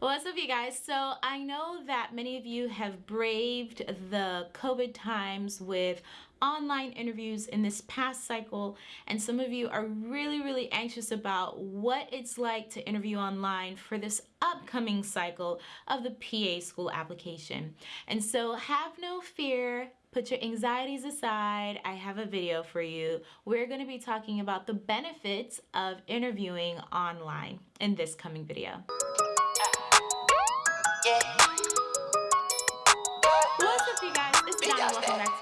What's up you guys? So I know that many of you have braved the COVID times with online interviews in this past cycle and some of you are really really anxious about what it's like to interview online for this upcoming cycle of the PA school application. And so have no fear, put your anxieties aside. I have a video for you. We're going to be talking about the benefits of interviewing online in this coming video.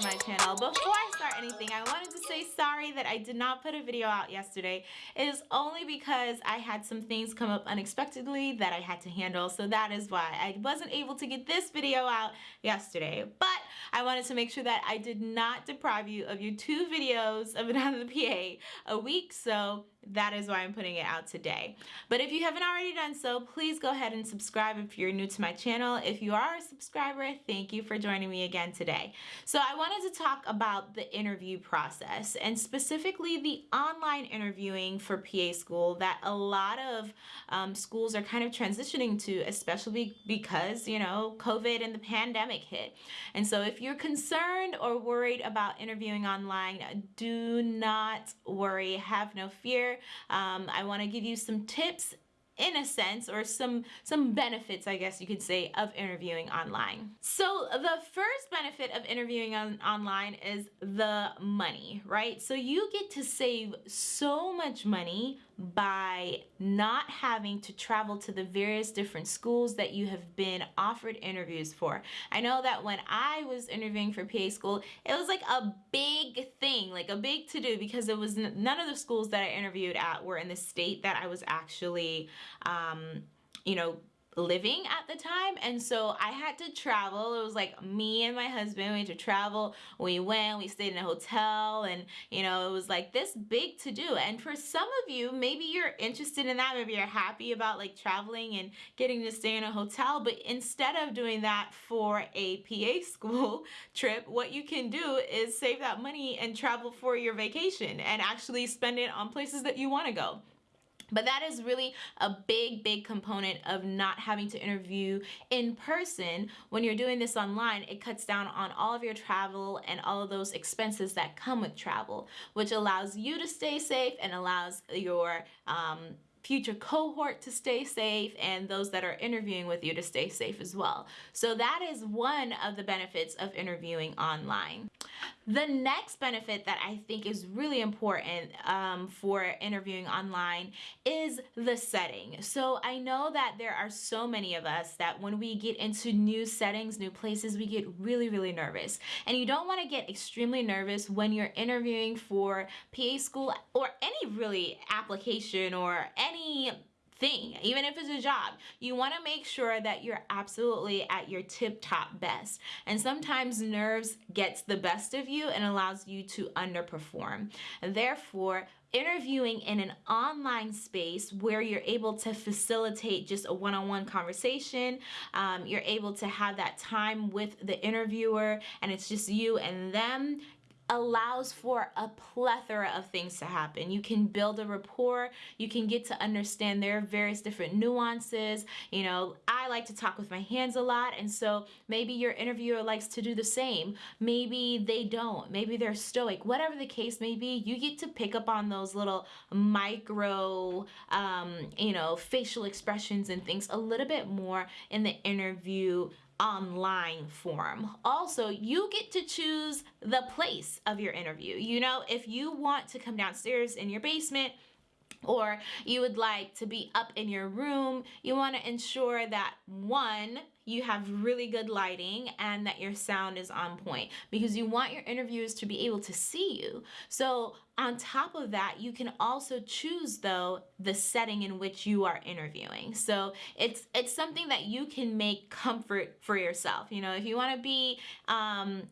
My channel. Before I start anything, I wanted to say sorry that I did not put a video out yesterday. It is only because I had some things come up unexpectedly that I had to handle, so that is why I wasn't able to get this video out yesterday. But I wanted to make sure that I did not deprive you of your two videos of Another PA a week, so that is why I'm putting it out today. But if you haven't already done so, please go ahead and subscribe if you're new to my channel. If you are a subscriber, thank you for joining me again today. So I wanted to talk about the interview process and specifically the online interviewing for PA school that a lot of um, schools are kind of transitioning to, especially because, you know, COVID and the pandemic hit. And so if you're concerned or worried about interviewing online, do not worry, have no fear um, I want to give you some tips in a sense or some some benefits I guess you could say of interviewing online. So the first benefit of interviewing on, online is the money, right? So you get to save so much money by not having to travel to the various different schools that you have been offered interviews for. I know that when I was interviewing for PA school, it was like a big thing, like a big to do because it was none of the schools that I interviewed at were in the state that I was actually, um, you know, living at the time and so I had to travel. It was like me and my husband we had to travel. We went we stayed in a hotel and you know it was like this big to do. And for some of you maybe you're interested in that maybe you're happy about like traveling and getting to stay in a hotel but instead of doing that for a PA school trip what you can do is save that money and travel for your vacation and actually spend it on places that you want to go but that is really a big, big component of not having to interview in person. When you're doing this online, it cuts down on all of your travel and all of those expenses that come with travel, which allows you to stay safe and allows your um, future cohort to stay safe and those that are interviewing with you to stay safe as well. So that is one of the benefits of interviewing online. The next benefit that I think is really important um, for interviewing online is the setting. So I know that there are so many of us that when we get into new settings, new places, we get really, really nervous. And you don't want to get extremely nervous when you're interviewing for PA school or any really application or any thing, even if it's a job. You want to make sure that you're absolutely at your tip top best. And sometimes nerves gets the best of you and allows you to underperform. Therefore, interviewing in an online space where you're able to facilitate just a one-on-one -on -one conversation um, you're able to have that time with the interviewer and it's just you and them allows for a plethora of things to happen. You can build a rapport, you can get to understand their various different nuances. You know, I like to talk with my hands a lot and so maybe your interviewer likes to do the same. Maybe they don't, maybe they're stoic, whatever the case may be, you get to pick up on those little micro, um, you know, facial expressions and things a little bit more in the interview online form. Also, you get to choose the place of your interview. You know, if you want to come downstairs in your basement, or you would like to be up in your room, you want to ensure that one, you have really good lighting and that your sound is on point because you want your interviewers to be able to see you. So on top of that, you can also choose though the setting in which you are interviewing. So it's it's something that you can make comfort for yourself. You know, if you want to be um,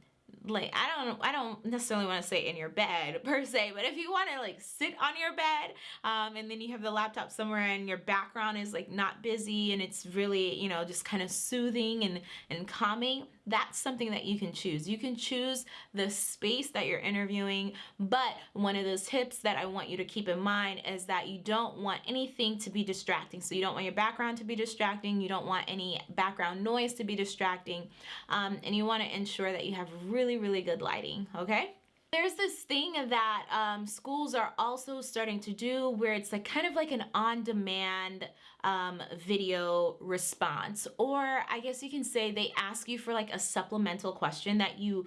like I don't I don't necessarily want to say in your bed per se but if you want to like sit on your bed um, and then you have the laptop somewhere and your background is like not busy and it's really you know just kind of soothing and and calming that's something that you can choose. You can choose the space that you're interviewing, but one of those tips that I want you to keep in mind is that you don't want anything to be distracting. So you don't want your background to be distracting, you don't want any background noise to be distracting, um, and you want to ensure that you have really, really good lighting, okay? There's this thing that um, schools are also starting to do where it's like kind of like an on-demand um, video response. Or I guess you can say they ask you for like a supplemental question that you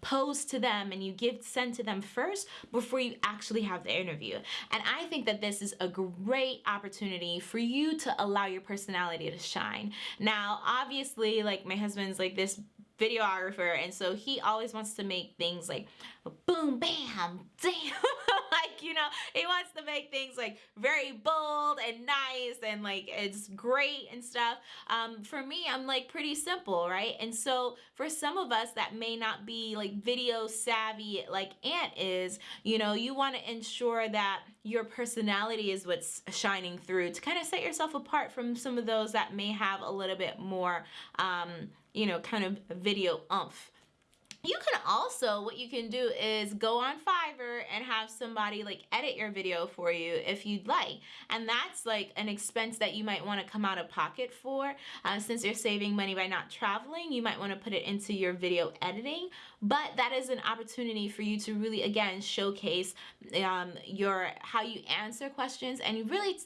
pose to them and you give send to them first before you actually have the interview and I think that this is a great opportunity for you to allow your personality to shine now obviously like my husband's like this videographer and so he always wants to make things like boom bam damn like you know he wants to make things like very bold and nice and like it's great and stuff. Um for me i'm like pretty simple right? And so for some of us that may not be like video savvy like Ant is you know you want to ensure that your personality is what's shining through to kind of set yourself apart from some of those that may have a little bit more um you know, kind of video umph. You can also, what you can do is go on Fiverr and have somebody like edit your video for you if you'd like. And that's like an expense that you might want to come out of pocket for. Uh, since you're saving money by not traveling, you might want to put it into your video editing. But that is an opportunity for you to really, again, showcase um, your how you answer questions and really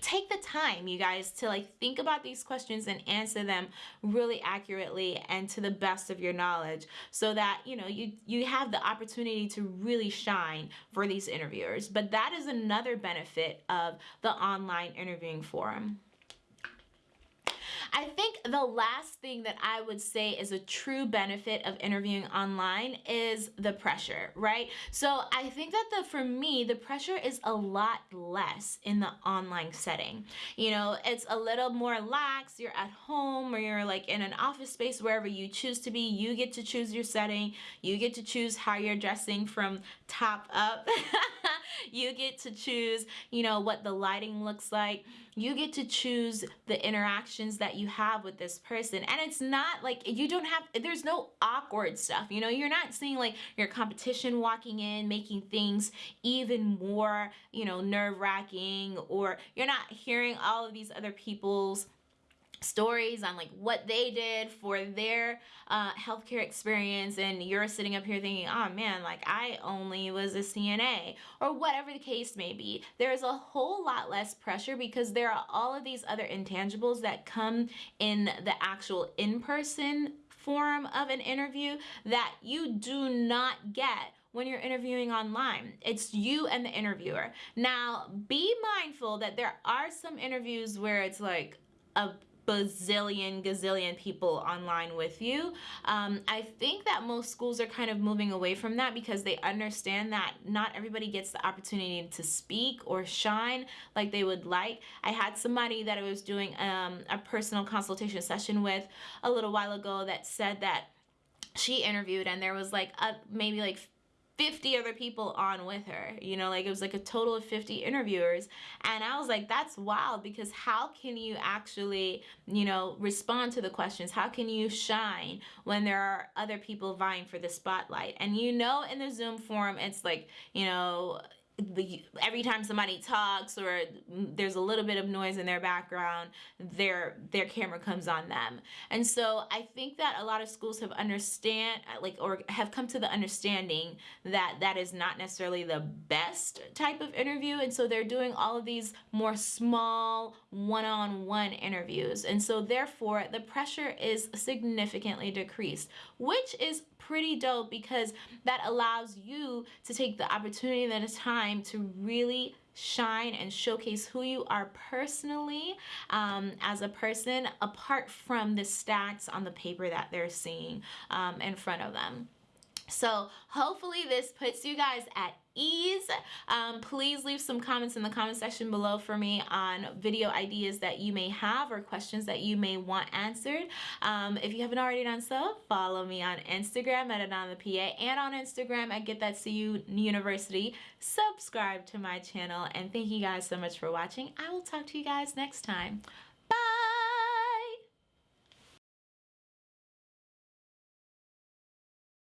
take the time you guys to like think about these questions and answer them really accurately and to the best of your knowledge so that you know you you have the opportunity to really shine for these interviewers. But that is another benefit of the online interviewing forum. I think the last thing that I would say is a true benefit of interviewing online is the pressure, right? So I think that the for me, the pressure is a lot less in the online setting. You know, it's a little more lax. You're at home or you're like in an office space, wherever you choose to be. You get to choose your setting. You get to choose how you're dressing from top up. you get to choose, you know, what the lighting looks like. You get to choose the interactions that you have with this person. And it's not like you don't have, there's no awkward stuff. You know, you're not seeing like your competition walking in, making things even more, you know, nerve wracking, or you're not hearing all of these other people's stories on like what they did for their uh, healthcare experience and you're sitting up here thinking oh man like I only was a CNA or whatever the case may be there's a whole lot less pressure because there are all of these other intangibles that come in the actual in-person form of an interview that you do not get when you're interviewing online. It's you and the interviewer. Now, be mindful that there are some interviews where it's like a bazillion gazillion people online with you. Um, I think that most schools are kind of moving away from that because they understand that not everybody gets the opportunity to speak or shine like they would like. I had somebody that I was doing um, a personal consultation session with a little while ago that said that she interviewed and there was like a, maybe like 50 other people on with her you know like it was like a total of 50 interviewers. And I was like that's wild because how can you actually you know respond to the questions? How can you shine when there are other people vying for the spotlight? And you know in the zoom forum it's like you know every time somebody talks or there's a little bit of noise in their background, their their camera comes on them. And so I think that a lot of schools have understand like or have come to the understanding that that is not necessarily the best type of interview and so they're doing all of these more small one-on-one -on -one interviews. And so therefore the pressure is significantly decreased, which is pretty dope because that allows you to take the opportunity and the time to really shine and showcase who you are personally um, as a person apart from the stats on the paper that they're seeing um, in front of them. So hopefully this puts you guys at ease. Um, please leave some comments in the comment section below for me on video ideas that you may have or questions that you may want answered. Um, if you haven't already done so, follow me on Instagram at AnanaPA and on Instagram at Get That CU University. Subscribe to my channel and thank you guys so much for watching. I will talk to you guys next time.